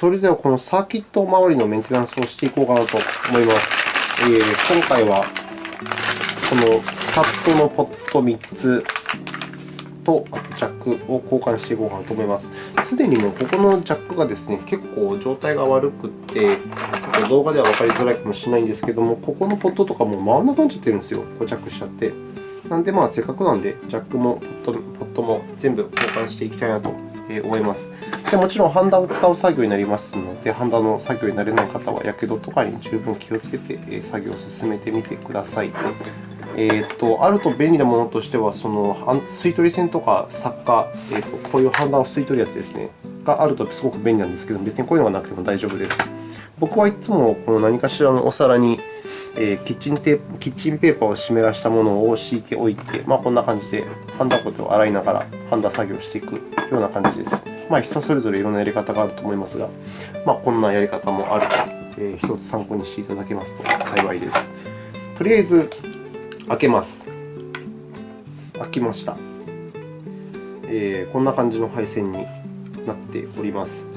それでは、このサーキット周りのメンテナンスをしていこうかなと思います。えー、今回は、このスカットのポット3つとジャックを交換していこうかなと思います。すでにもうここのジャックがですね、結構状態が悪くて、動画では分かりづらいかもしれないんですけども、ここのポットとかも回らなくなっちゃってるんですよ、固着しちゃって。なんで、まあ、せっかくなんで、ジャックもポットも全部交換していきたいなと思います。でもちろん、ハンダを使う作業になりますので、ハンダの作業になれない方は、やけどとかに十分気をつけて作業を進めてみてください。えーと、あると便利なものとしては、その吸い取り線とか作家、えーと、こういうハンダを吸い取るやつですね、があるとすごく便利なんですけど、別にこういうのがなくても大丈夫です。僕はいつもこの何かしらのお皿に、えー、キッチンテープキッチンペーパーを湿らしたものを敷いておいて、まあ、こんな感じでハンダコテを洗いながらハンダ作業していくような感じです。まあ、人それぞれいろんなやり方があると思いますが、まあ、こんなやり方もあると、えー、一つ参考にしていただけますと幸いです。とりあえず、開けます。開きました。えー、こんな感じの配線になっております。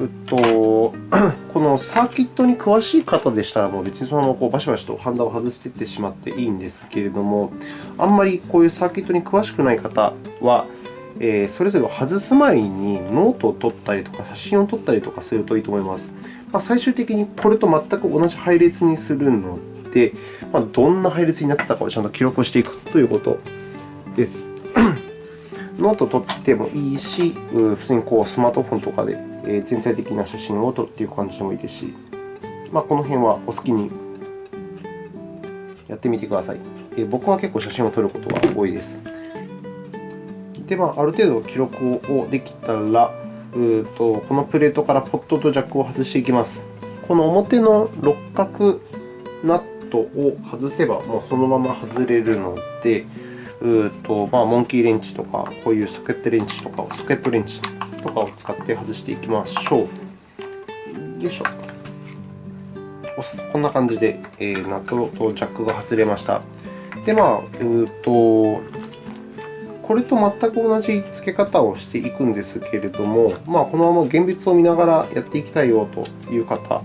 うっと、このサーキットに詳しい方でしたら、もう別にそのままこうバシバシとハンダを外していってしまっていいんですけれども、あんまりこういうサーキットに詳しくない方は、えー、それぞれ外す前にノートを取ったりとか、写真を撮ったりとかするといいと思います。まあ、最終的にこれと全く同じ配列にするので、まあ、どんな配列になってたかをちゃんと記録していくということです。ノートを取ってもいいし、普通にこうスマートフォンとかでえ全体的な写真を撮っていく感じでもいいですし、まあ、この辺はお好きにやってみてください。え僕は結構写真を撮ることが多いです。で、まあ、ある程度記録をできたら、うとこのプレートからポットとジャックを外していきます。この表の六角ナットを外せば、もうそのまま外れるので、うとまあ、モンキーレンチとか、こういうソケットレンチとか、ソケットレンチとかを使って外していきましょう。よいしょ。こんな感じで、えー、ナットとジャックが外れました。で、まあ、うとこれと全く同じ付け方をしていくんですけれども、まあ、このまま現物を見ながらやっていきたいよという方、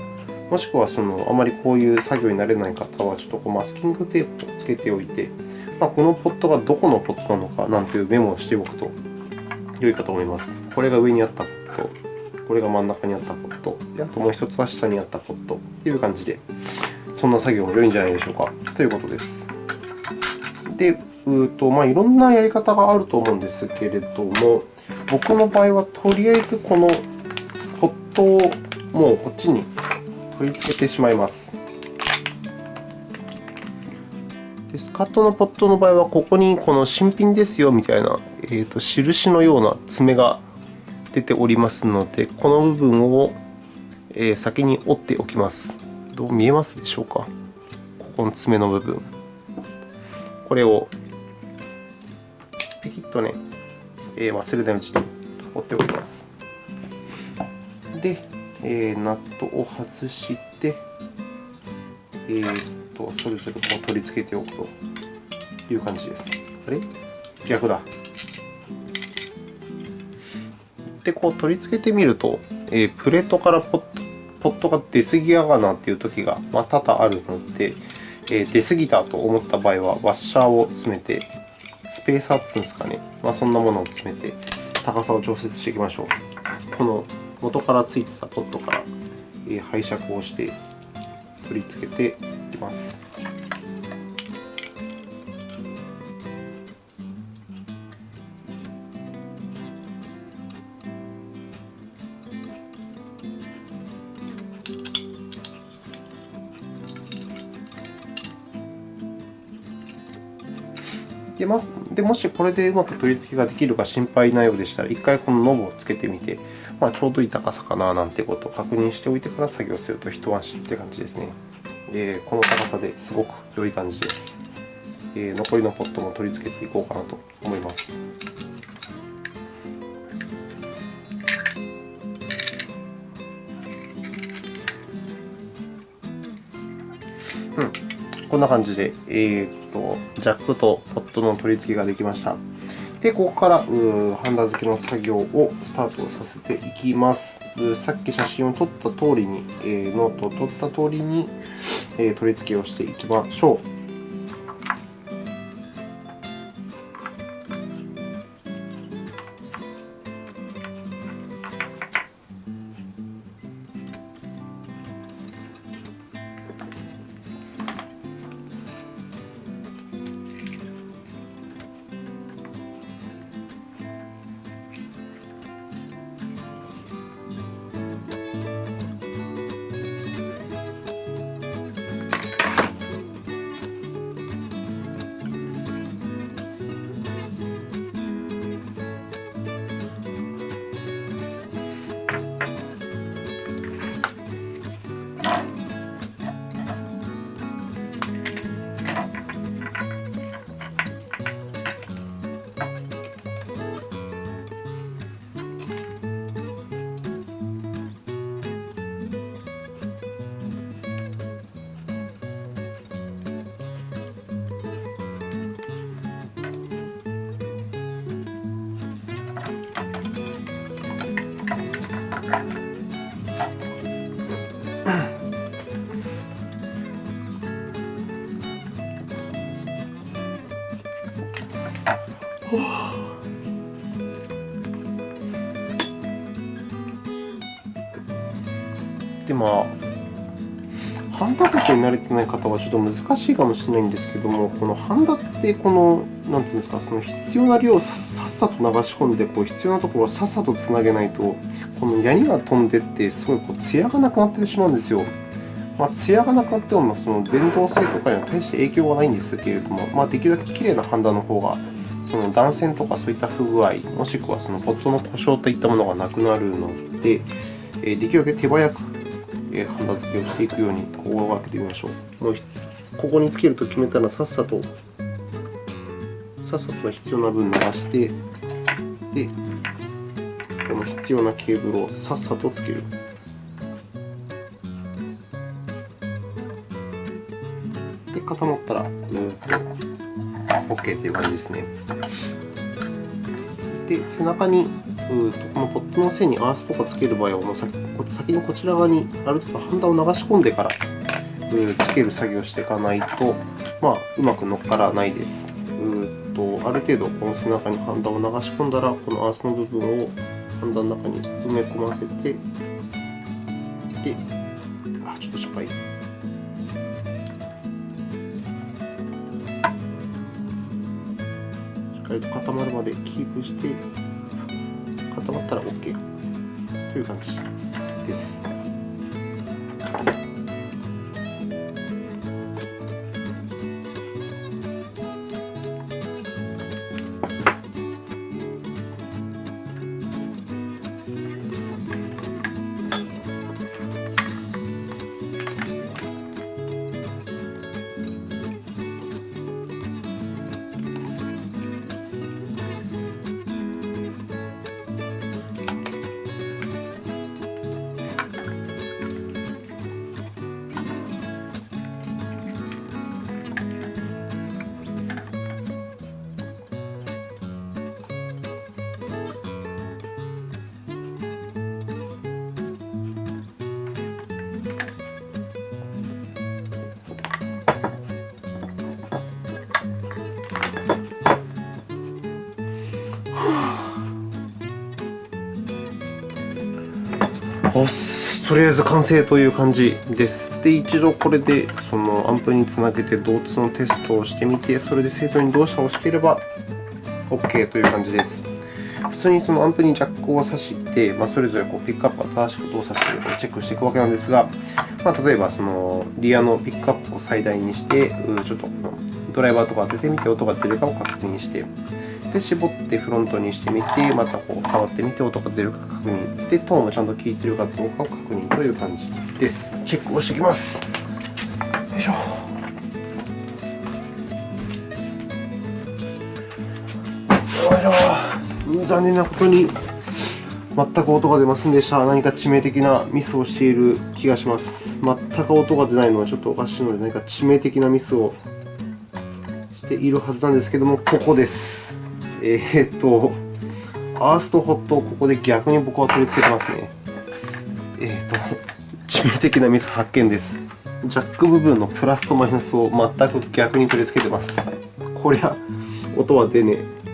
もしくはそのあまりこういう作業になれない方は、ちょっとこうマスキングテープをつけておいて、まあ、このポットがどこのポットなのかなんていうメモをしておくと良いかと思います。これが上にあったポット、これが真ん中にあったポット、であともう1つは下にあったポットという感じで、そんな作業も良いんじゃないでしょうかということです。で、うとまあ、いろんなやり方があると思うんですけれども、僕の場合はとりあえずこのポットをもうこっちに取り付けてしまいます。でスカットのポットの場合は、ここにこの新品ですよみたいな、えーと、印のような爪が出ておりますので、この部分を先に折っておきます。どう見えますでしょうか？ここの爪の部分。これをピキッとね、忘れないうちに折っておきます。で、え、ナットを外して、えーとそれぞれこう取り付けておくという感じです。あれ？逆だ。で、こう取り付けてみると、えー、プレートからポットポットが出過ぎやがなというときが、ま、多々あるので、えー、出過ぎたと思った場合は、ワッシャーを詰めて、スペーサーっていうんですかね、まあ、そんなものを詰めて、高さを調節していきましょう。この元からついてたポットから、えー、拝借をして取り付けてきます。でまでもしこれでうまく取り付けができるか心配ないようでしたら、1回このノブをつけてみて、まあ、ちょうどいい高さかななんてことを確認しておいてから作業すると一安心って感じですね。えこの高さですごく良い感じです。え残りのポットも取り付けていこうかなと思います。うん、こんな感じで、えーと、ジャックとポットの取り付けができました。で、ここからハンダ付けの作業をスタートさせていきます。さっき写真を撮った通りに、えー、ノートを撮った通りに、え、取り付けをしていきましょう。でまあ、ハンダことに慣れてない方はちょっと難しいかもしれないんですけども、このハンダってこの、なんていうんですか、その必要な量をさっさと流し込んで、こう必要なところをさっさとつなげないと、このヤニが飛んでって、すごいこう艶がなくなってしまうんですよ。まあ、艶がなくなっても、その電動性とかには大して影響はないんですけれども、まあ、できるだけきれいなハンダの方が、その断線とかそういった不具合、もしくはそのポットの故障といったものがなくなるので、できるだけ手早くハンダ付けをしていくように心がけてみましょう。もうここにつけると決めたら、さっさと、さっさと必要な分流して、で、この必要なケーブルをさっさとつける。で、固まったら、うんと OK という感じですね。で、背中にうとこのポットの線にアースとかつける場合は、もう先にこちら側にある程度ハンダを流し込んでからつける作業をしていかないと、まあ、うまく乗っからないです。うとある程度、この背中にハンダを流し込んだら、このアースの部分をハンダの中に埋め込ませて、で、あ、ちょっと失敗。しっかりと固まるまでキープして、固まったら OK という感じです。とりあえず完成という感じです。で、一度これでそのアンプにつなげて同通のテストをしてみて、それで正常に動作をしていれば OK という感じです。普通にそのアンプにジャックを挿して、まあ、それぞれこうピックアップが正しく動作しているかをチェックしていくわけなんですが、まあ、例えばそのリアのピックアップを最大にして、ちょっとドライバーとか当ててみて音が出るかを確認して、で、絞ってフロントにしてみて、またこう触ってみて音が出るか確認。で、トーンもちゃんと効いているかどうかを確認という感じです。チェックをしていきます。よいしょ。よいしょ。残念なことに全く音が出ませんでした。何か致命的なミスをしている気がします。全く音が出ないのはちょっとおかしいので、何か致命的なミスをしているはずなんですけども、ここです。えー、っと、アースとホットをここで逆に僕は取り付けてますね。えーと、致命的なミス発見です。ジャック部分のプラスとマイナスを全く逆に取り付けてます。こりゃ、音は出ねえ。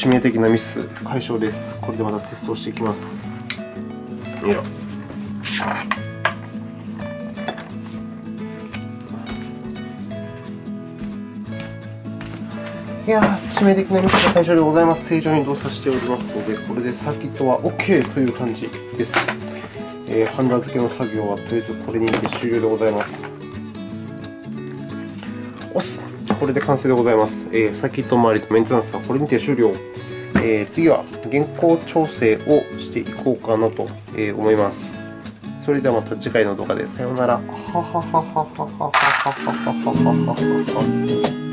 致命的なミス解消です。これでまたテストをしていきます。よいしょいや致命的なミスが解消でございます。正常に動作しておりますので、これでサーキットは OK という感じです。えー、ハンダ付けの作業はとりあえずこれにて終了でございます。押すこれで完成でございます。えー、サーキット周りとメンテナンスはこれにて終了。えー、次は原稿調整をしていこうかなと思います。それではまた次回の動画でさようなら。ははははははははははははは。